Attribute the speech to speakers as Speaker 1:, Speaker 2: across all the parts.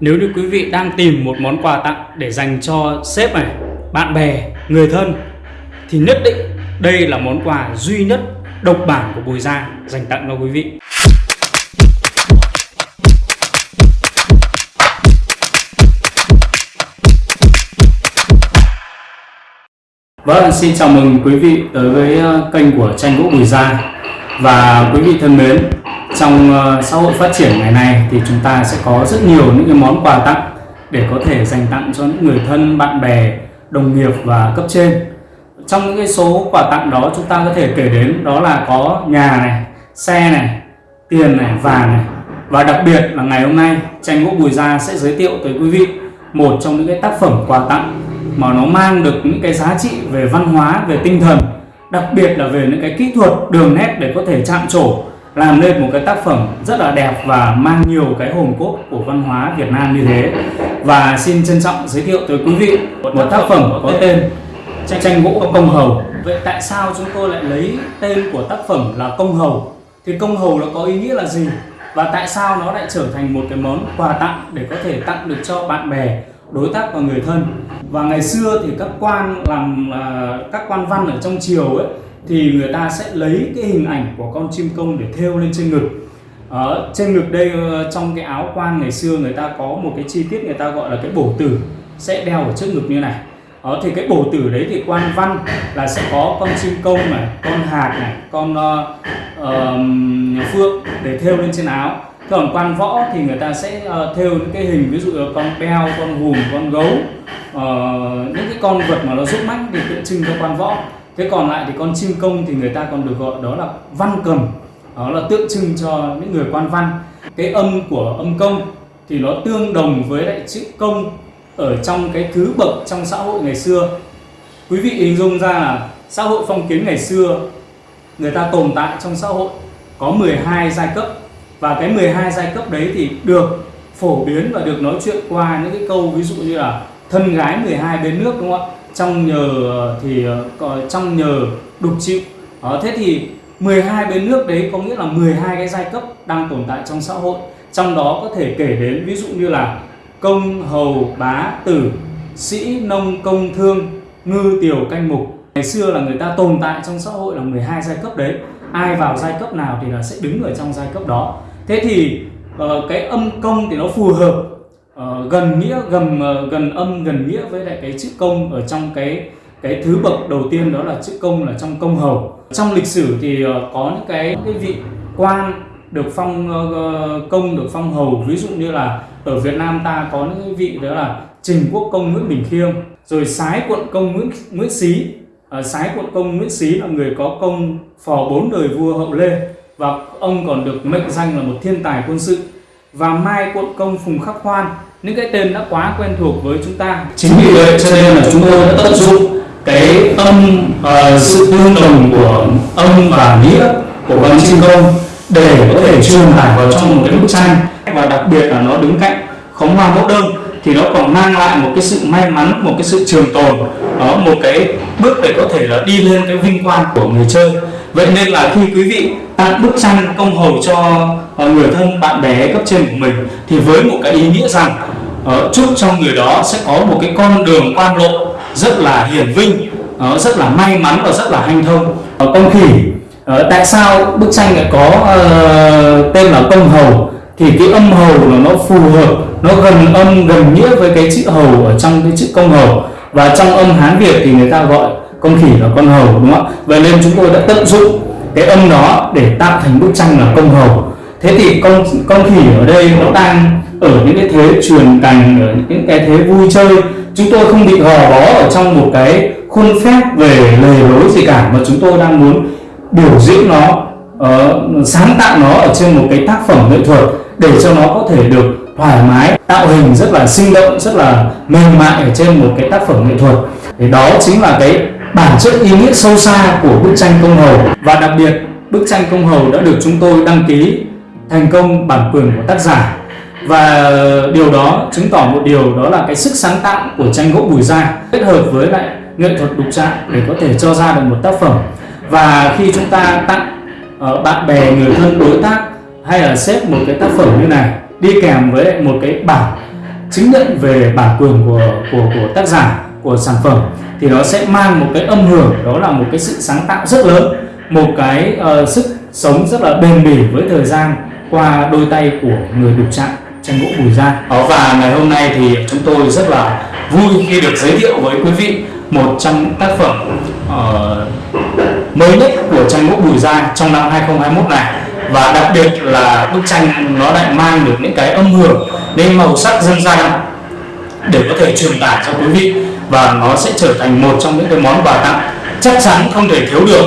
Speaker 1: Nếu như quý vị đang tìm một món quà tặng để dành cho sếp này, bạn bè, người thân thì nhất định đây là món quà duy nhất độc bản của Bùi Gia dành tặng cho quý vị. Vâng, xin chào mừng quý vị tới với ờ, kênh của tranh gỗ Bùi Gia và quý vị thân mến trong ờ, xã hội phát triển ngày nay thì chúng ta sẽ có rất nhiều những cái món quà tặng để có thể dành tặng cho những người thân, bạn bè, đồng nghiệp và cấp trên. Trong những cái số quà tặng đó chúng ta có thể kể đến đó là có nhà này, xe này, tiền này, vàng này và đặc biệt là ngày hôm nay tranh gỗ Bùi Gia sẽ giới thiệu tới quý vị một trong những cái tác phẩm quà tặng mà nó mang được những cái giá trị về văn hóa, về tinh thần đặc biệt là về những cái kỹ thuật đường nét để có thể chạm trổ làm nên một cái tác phẩm rất là đẹp và mang nhiều cái hồn cốt của văn hóa Việt Nam như thế. Và xin trân trọng giới thiệu tới quý vị một tác phẩm có tên tranh gỗ công hầu. Vậy tại sao chúng tôi lại lấy tên của tác phẩm là công hầu? Thì công hầu nó có ý nghĩa là gì? Và tại sao nó lại trở thành một cái món quà tặng để có thể tặng được cho bạn bè đối tác và người thân? Và ngày xưa thì các quan làm uh, các quan văn ở trong triều ấy thì người ta sẽ lấy cái hình ảnh của con chim công để thêu lên trên ngực. Ở trên ngực đây ờ, trong cái áo quan ngày xưa người ta có một cái chi tiết người ta gọi là cái bổ tử sẽ đeo ở trước ngực như này. Đó thì cái bổ tử đấy thì quan văn là sẽ có con chim công này con hạt này con uh, uh, phượng để thêu lên trên áo. Còn quan võ thì người ta sẽ uh, thêu những cái hình ví dụ là con beo con hùm con gấu. Uh, những cái con vật mà nó giúp mắt để tượng trưng cho quan võ thế còn lại thì con chim công thì người ta còn được gọi đó là văn cầm. Đó là tượng trưng cho những người quan văn. Cái âm của âm công thì nó tương đồng với lại chữ công ở trong cái thứ bậc trong xã hội ngày xưa. Quý vị hình dung ra là xã hội phong kiến ngày xưa, người ta tồn tại trong xã hội có 12 giai cấp. Và cái 12 giai cấp đấy thì được phổ biến và được nói chuyện qua những cái câu ví dụ như là thân gái 12 bên nước, đúng không ạ? Trong nhờ thì ờ, trong nhờ đục chịu. Đó, thế thì 12 bên nước đấy có nghĩa là 12 cái giai cấp đang tồn tại trong xã hội. Trong đó có thể kể đến ví dụ như là công hầu bá tử sĩ nông công thương ngư tiểu canh mục. Ngày xưa là người ta tồn tại trong xã hội là 12 giai cấp đấy. Ai vào giai cấp nào thì là sẽ đứng ở trong giai cấp đó. Thế thì ờ, cái âm công thì nó phù hợp uh, gần nghĩa gần uh, ờ, gần âm gần nghĩa với lại cái chữ công ở trong cái cái thứ bậc đầu tiên đó là chữ công là trong công hầu. Trong lịch sử thì uh, có những cái cái vị quan được phong uh, công được phong hầu. Ví dụ như là ở Việt Nam ta có những vị đó là Trình Quốc công Nguyễn Bình Khiêm rồi Sái quận công Nguyễn Nguyễn Xí. Uh, Sái quận công Nguyễn Xí là người có công phò bốn đời vua hậu Lê và ông còn được mệnh danh là một thiên tài quân sự. Và Mai quận công Phùng Khắc Hoan những cái tên đã quá quen thuộc với chúng ta. Chính vì vậy cho nên là chúng tôi đã tận dụng cái âm uh, ờ, sự tương đồng của âm và nghĩa của văn chim công để có thể truyền tải vào trong một cái bức tranh. Và đặc biệt là nó đứng cạnh khóm hoa mẫu đơn thì nó còn mang lại một cái sự may mắn một cái sự trường tồn đó một cái bước để có thể là đi lên cái vinh quang của người chơi vậy nên là khi quý vị tặng bức tranh công hầu cho ờ, người thân bạn bè cấp trên của mình thì với một cái ý nghĩa rằng ờ, chúc cho người đó sẽ có một cái con đường quan lộ rất là hiển vinh ờ, rất là may mắn và rất là hanh thông. Công khỉ tại sao bức tranh lại có uh, tên là công hầu? Thì cái âm hầu là nó phù hợp nó gần âm gần nghĩa với cái chữ hầu ở trong cái chữ công hầu. Và trong âm hán việt thì người ta gọi con khỉ là con hầu đúng không ạ? Vậy nên chúng tôi đã tận dụng cái âm đó để tạo thành bức tranh là công hầu. Thế thì con con khỉ ở đây nó đang ở những cái thế truyền cành ở những cái thế vui chơi. Chúng tôi không bị gò bó ở trong một cái khuôn phép về lề lối gì cả mà chúng tôi đang muốn biểu diễn nó uh, sáng tạo nó ở trên một cái tác phẩm nghệ thuật để cho nó có thể được thoải mái tạo hình rất là sinh động rất là mềm mại ở trên một cái tác phẩm nghệ thuật. Thì đó chính là cái bản chất ý nghĩa sâu xa của bức tranh công hầu. Và đặc biệt bức tranh công hầu đã được chúng tôi đăng ký thành công bản quyền của tác giả. Và điều đó chứng tỏ một điều đó là cái sức sáng tạo của tranh gỗ bùi gia kết hợp với lại nghệ thuật đục trạng để có thể cho ra được một tác phẩm. Và khi chúng ta tặng uh, bạn bè người thân đối tác hay là xếp một cái tác phẩm như này đi kèm với một cái bản chứng nhận về bản quyền của của của tác giả của sản phẩm thì nó sẽ mang một cái âm hưởng đó là một cái sự sáng tạo rất lớn một cái uh, sức sống rất là bền bỉ với thời gian qua đôi tay của người đục chạm tranh gỗ bùi gia. Ờ, và ngày hôm nay thì chúng tôi rất là vui khi được giới thiệu với quý vị một trong tác phẩm uh, mới nhất của tranh gỗ bùi gia trong năm 2021 này. Và đặc biệt là bức tranh nó lại mang được những cái âm hưởng những màu sắc dân gian để có thể truyền tải cho quý vị và nó sẽ trở thành một trong những cái món quà tặng chắc chắn không thể thiếu được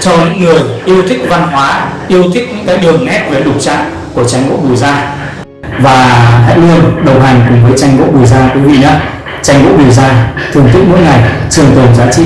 Speaker 1: cho những người yêu thích văn hóa, yêu thích những cái đường nét về đục trạng của tranh gỗ bùi gia. Và hãy luôn đồng hành cùng với tranh gỗ bùi gia quý vị nhé. Tranh gỗ bùi gia thưởng thức mỗi ngày, trường tồn giá trị.